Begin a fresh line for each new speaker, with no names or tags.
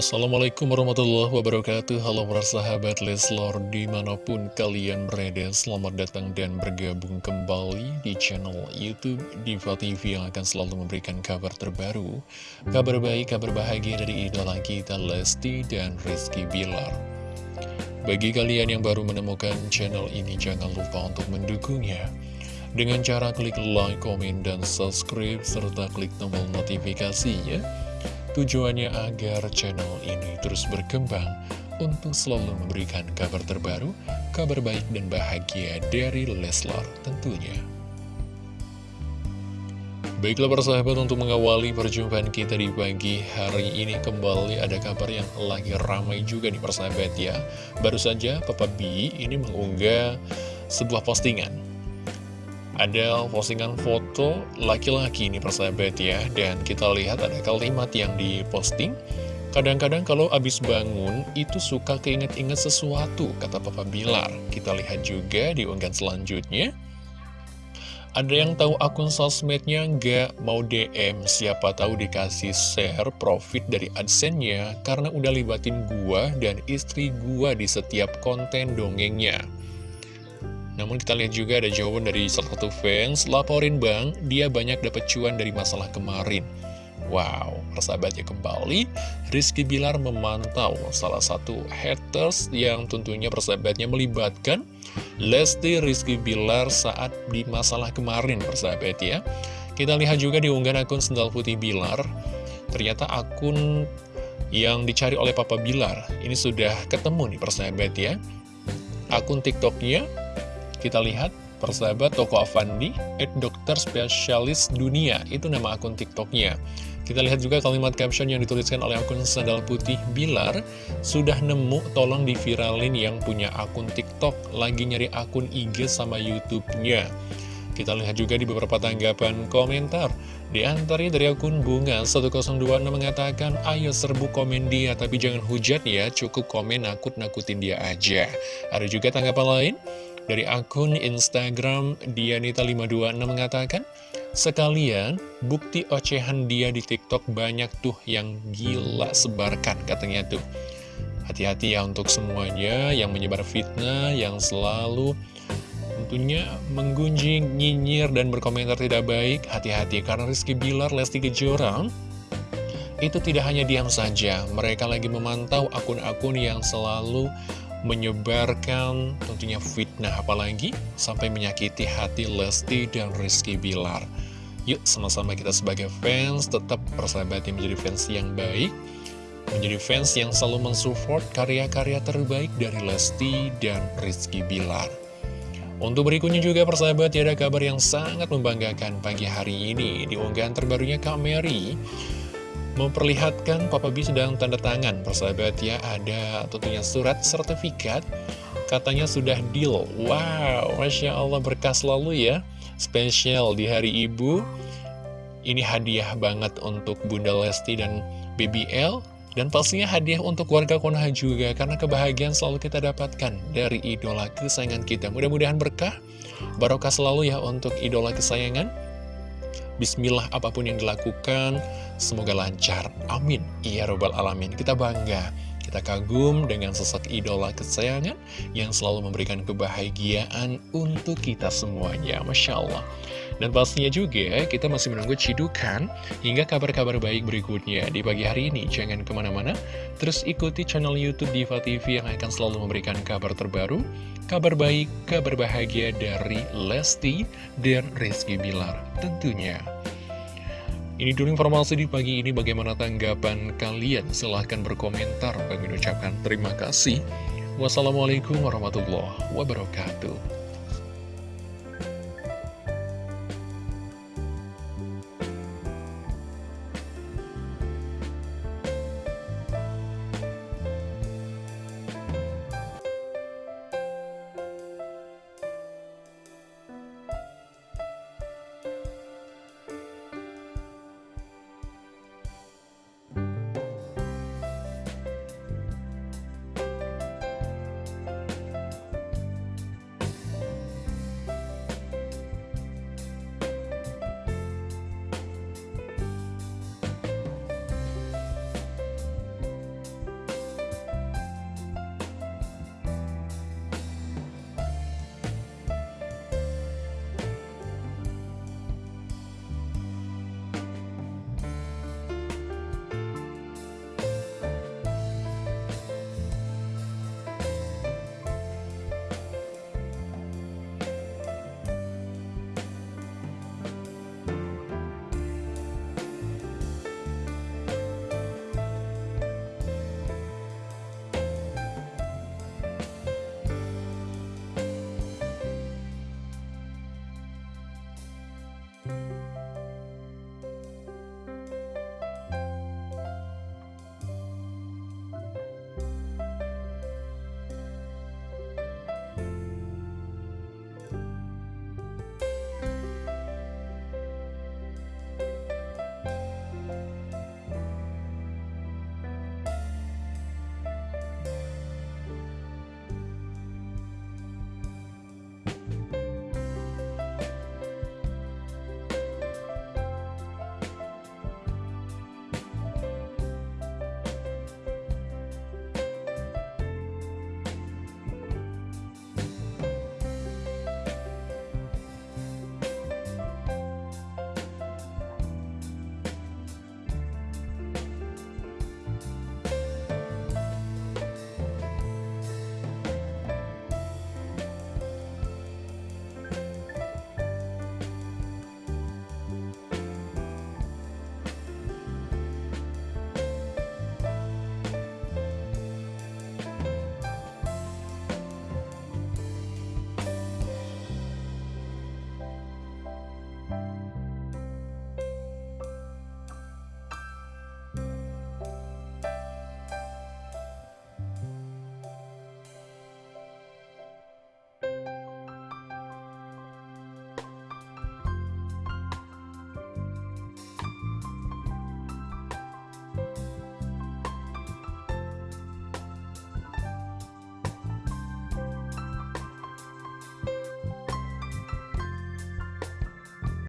Assalamualaikum warahmatullahi wabarakatuh. Halo para sahabat Leslor di mana pun kalian berada Selamat datang dan bergabung kembali di channel Youtube Diva TV Yang akan selalu memberikan kabar terbaru Kabar baik, kabar bahagia dari idola kita Lesti dan Rizky Bilar. Bagi kalian yang baru menemukan channel ini Jangan lupa untuk mendukungnya. Dengan cara klik like, komen, dan subscribe Serta klik tombol notifikasinya Tujuannya agar channel ini terus berkembang untuk selalu memberikan kabar terbaru, kabar baik dan bahagia dari Leslar tentunya. Baiklah persahabat untuk mengawali perjumpaan kita di pagi hari ini kembali ada kabar yang lagi ramai juga nih persahabat ya. Baru saja Papa B ini mengunggah sebuah postingan ada postingan foto laki-laki ini persahabat ya. Dan kita lihat ada kalimat yang diposting. Kadang-kadang kalau abis bangun itu suka keinget-inget sesuatu kata Papa Bilar. Kita lihat juga di unggahan selanjutnya. Ada yang tahu akun sosmednya nggak? Mau DM, siapa tahu dikasih share profit dari AdSense-nya karena udah libatin gua dan istri gua di setiap konten dongengnya. Namun kita lihat juga ada jawaban dari salah satu fans, laporin bang, dia banyak dapat cuan dari masalah kemarin. Wow, persahabatnya kembali, Rizky Bilar memantau salah satu haters yang tentunya persahabatnya melibatkan Lesti Rizky Bilar saat di masalah kemarin persahabat ya. Kita lihat juga di unggahan akun Sendal Putih Bilar, ternyata akun yang dicari oleh Papa Bilar, ini sudah ketemu nih persahabat ya. Akun TikToknya kita lihat, persahabat Toko Avandi, at dokter spesialis dunia, itu nama akun TikToknya. Kita lihat juga kalimat caption yang dituliskan oleh akun Sandal Putih Bilar, sudah nemu tolong diviralin yang punya akun TikTok, lagi nyari akun IG sama YouTube-nya. Kita lihat juga di beberapa tanggapan komentar. Di antaranya dari akun Bunga 1026 mengatakan, ayo serbu komen dia, tapi jangan hujat ya, cukup komen nakut-nakutin dia aja. Ada juga tanggapan lain dari akun Instagram Dianita526 mengatakan, Sekalian, bukti ocehan dia di TikTok banyak tuh yang gila sebarkan katanya tuh. Hati-hati ya untuk semuanya yang menyebar fitnah, yang selalu tentunya menggunjing, nyinyir, dan berkomentar tidak baik. Hati-hati karena Rizky Bilar, Lesti Kejora itu tidak hanya diam saja. Mereka lagi memantau akun-akun yang selalu menyebarkan tentunya fitnah apalagi sampai menyakiti hati Lesti dan Rizky Bilar. Yuk sama-sama kita sebagai fans tetap persahabat yang menjadi fans yang baik, menjadi fans yang selalu mensupport karya-karya terbaik dari Lesti dan Rizky Bilar. Untuk berikutnya juga persahabat ya ada kabar yang sangat membanggakan pagi hari ini di unggahan terbarunya Kak Mary memperlihatkan Papa B sedang tanda tangan. Persahabat ya ada tentunya surat sertifikat. Katanya sudah deal. Wow Masya Allah berkah selalu ya. Spesial di hari ibu. Ini hadiah banget untuk Bunda Lesti dan BBL dan pastinya hadiah untuk warga Konoha juga karena kebahagiaan selalu kita dapatkan dari idola kesayangan kita. Mudah-mudahan berkah barokah selalu ya untuk idola kesayangan Bismillah apa pun yang dilakukan, semoga lancar. Amin. Ya Robbal Alamin. Kita bangga. Kita kagum dengan sosok idola kesayangan yang selalu memberikan kebahagiaan untuk kita semuanya. Masya Allah. Dan pastinya juga kita masih menunggu cidukan hingga kabar-kabar baik berikutnya di pagi hari ini. Jangan ke mana-mana, terus ikuti channel Youtube Diva TV yang akan selalu memberikan kabar terbaru, kabar baik, kabar bahagia dari Lesti dan Rizky Bilar tentunya. Ini dulu informasi di pagi ini. Bagaimana tanggapan kalian? Silahkan berkomentar. Kami ucapkan terima kasih. Wassalamualaikum warahmatullahi wabarakatuh
ya.